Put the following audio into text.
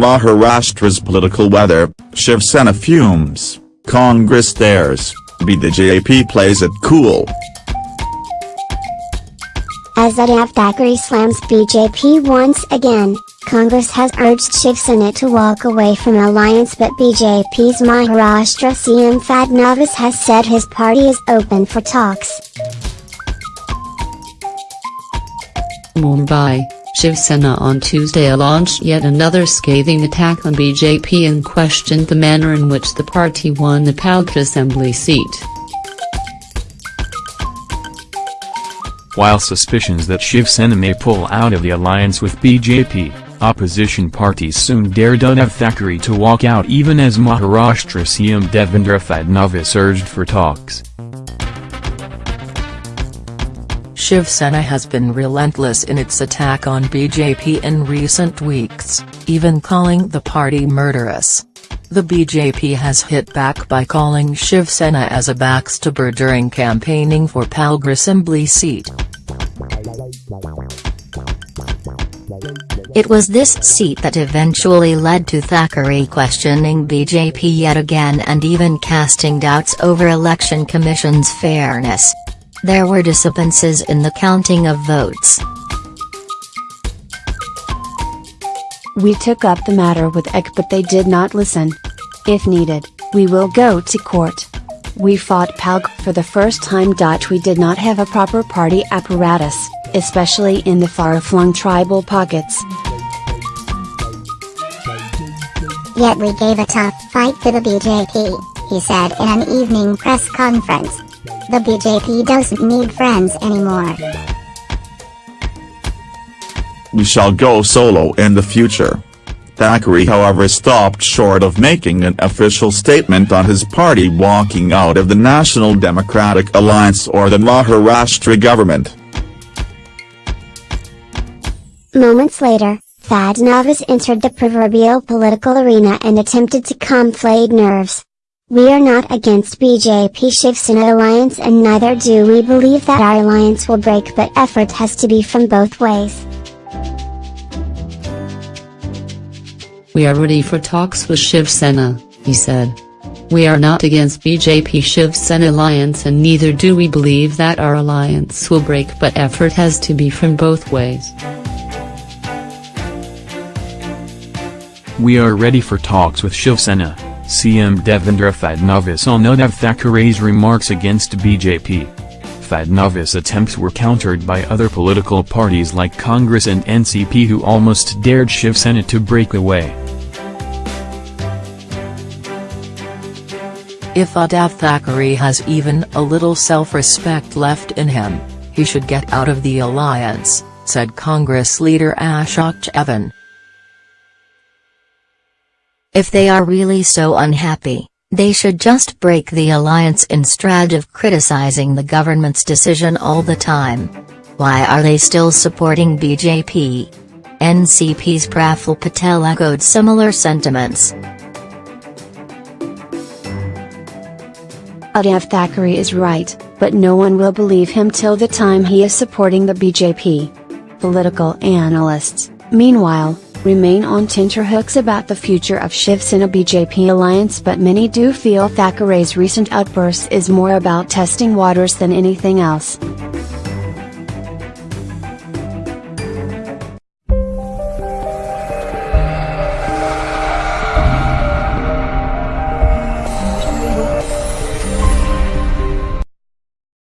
Maharashtra's political weather, Shiv Sena fumes, Congress stares, BJP plays it cool. As Uddhav Thackeray slams BJP once again, Congress has urged Shiv Sena to walk away from alliance but BJP's Maharashtra CM Fadnavis has said his party is open for talks. Mumbai, Shiv Sena on Tuesday launched yet another scathing attack on BJP and questioned the manner in which the party won the Palghar assembly seat. While suspicions that Shiv Sena may pull out of the alliance with BJP, opposition parties soon dared Uddhav Thackeray to walk out even as Maharashtra CM Devendra Fadnavis urged for talks. Shiv Sena has been relentless in its attack on BJP in recent weeks, even calling the party murderous. The BJP has hit back by calling Shiv Sena as a backstabber during campaigning for Palghar assembly seat. It was this seat that eventually led to Thackeray questioning BJP yet again and even casting doubts over Election Commission's fairness. There were discrepancies in the counting of votes. We took up the matter with EC but they did not listen. If needed, we will go to court. We fought Palghar for the first time. We did not have a proper party apparatus, especially in the far-flung tribal pockets. Yet we gave a tough fight to the BJP, he said in an evening press conference. The BJP doesn't need friends anymore. We shall go solo in the future. Thackeray however stopped short of making an official statement on his party walking out of the National Democratic Alliance or the Maharashtra government. Moments later, Fadnavis entered the proverbial political arena and attempted to calm flayed nerves. We are not against BJP Shiv Sena alliance and neither do we believe that our alliance will break but effort has to be from both ways. We are ready for talks with Shiv Sena, uh, he said. We are not against BJP Shiv Sena alliance and neither do we believe that our alliance will break but effort has to be from both ways. We are ready for talks with Shiv Sena. CM Devendra Fadnavis on Uddhav Thackeray's remarks against BJP. Fadnavis' attempts were countered by other political parties like Congress and NCP who almost dared Shiv Sena to break away. If Uddhav Thackeray has even a little self-respect left in him, he should get out of the alliance, said Congress leader Ashok Chavan. If they are really so unhappy, they should just break the alliance instead of criticizing the government's decision all the time. Why are they still supporting BJP? NCP's Praful Patel echoed similar sentiments. Uddhav Thackeray is right, but no one will believe him till the time he is supporting the BJP. Political analysts, meanwhile, remain on tenterhooks about the future of Shiv Sena BJP alliance but many do feel Thackeray's recent outburst is more about testing waters than anything else.